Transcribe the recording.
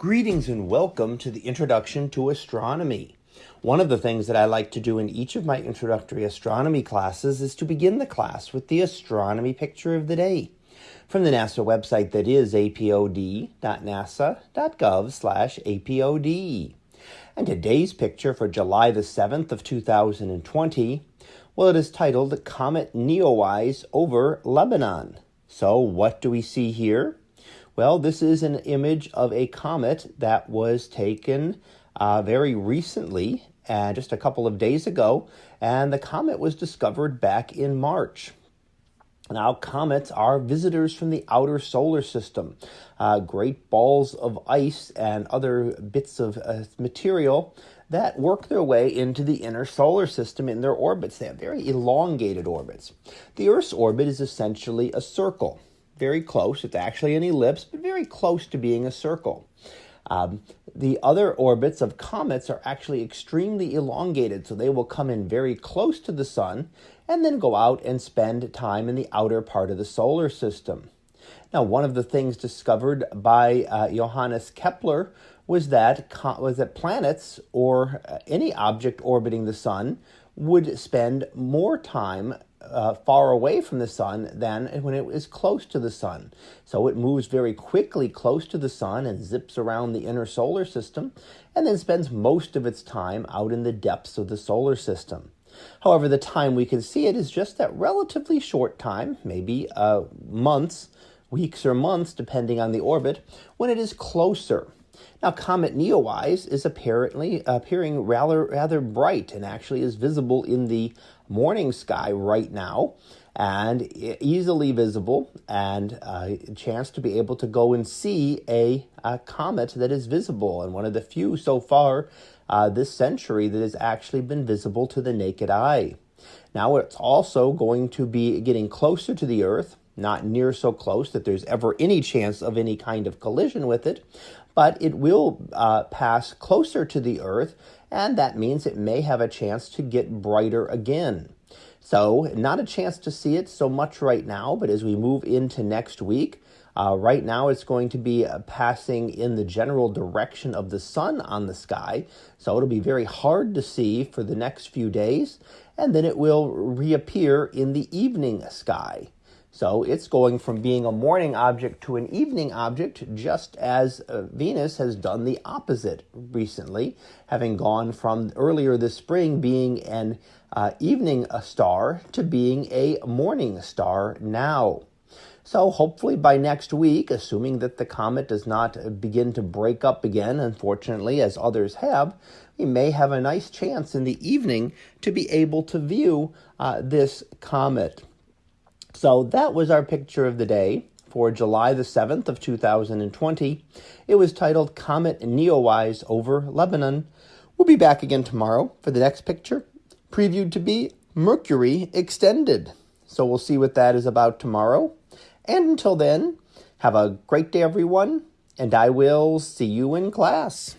Greetings and welcome to the Introduction to Astronomy. One of the things that I like to do in each of my introductory astronomy classes is to begin the class with the astronomy picture of the day from the NASA website that is apod.nasa.gov slash apod. And today's picture for July the 7th of 2020, well, it is titled Comet Neowise over Lebanon. So what do we see here? Well, this is an image of a comet that was taken uh, very recently, uh, just a couple of days ago, and the comet was discovered back in March. Now, comets are visitors from the outer solar system. Uh, great balls of ice and other bits of uh, material that work their way into the inner solar system in their orbits. They have very elongated orbits. The Earth's orbit is essentially a circle very close. It's actually an ellipse, but very close to being a circle. Um, the other orbits of comets are actually extremely elongated, so they will come in very close to the sun and then go out and spend time in the outer part of the solar system. Now, one of the things discovered by uh, Johannes Kepler was that was that planets or uh, any object orbiting the sun would spend more time uh, far away from the sun than when it is close to the sun. So it moves very quickly close to the sun and zips around the inner solar system and then spends most of its time out in the depths of the solar system. However, the time we can see it is just that relatively short time, maybe uh, months, weeks or months, depending on the orbit, when it is closer. Now, Comet Neowise is apparently appearing rather rather bright and actually is visible in the morning sky right now and easily visible and a chance to be able to go and see a, a, comet that is visible and one of the few so far uh, this century that has actually been visible to the naked eye. Now it's also going to be getting closer to the Earth, not near so close that there's ever any chance of any kind of collision with it, but it will uh, pass closer to the Earth, and that means it may have a chance to get brighter again. So, not a chance to see it so much right now, but as we move into next week, uh, right now it's going to be uh, passing in the general direction of the sun on the sky, so it'll be very hard to see for the next few days, and then it will reappear in the evening sky. So it's going from being a morning object to an evening object, just as uh, Venus has done the opposite recently, having gone from earlier this spring being an uh, evening star to being a morning star now. So hopefully by next week, assuming that the comet does not begin to break up again, unfortunately, as others have, we may have a nice chance in the evening to be able to view uh, this comet. So that was our picture of the day for July the 7th of 2020. It was titled Comet Neowise over Lebanon. We'll be back again tomorrow for the next picture, previewed to be Mercury Extended. So we'll see what that is about tomorrow. And until then, have a great day, everyone, and I will see you in class.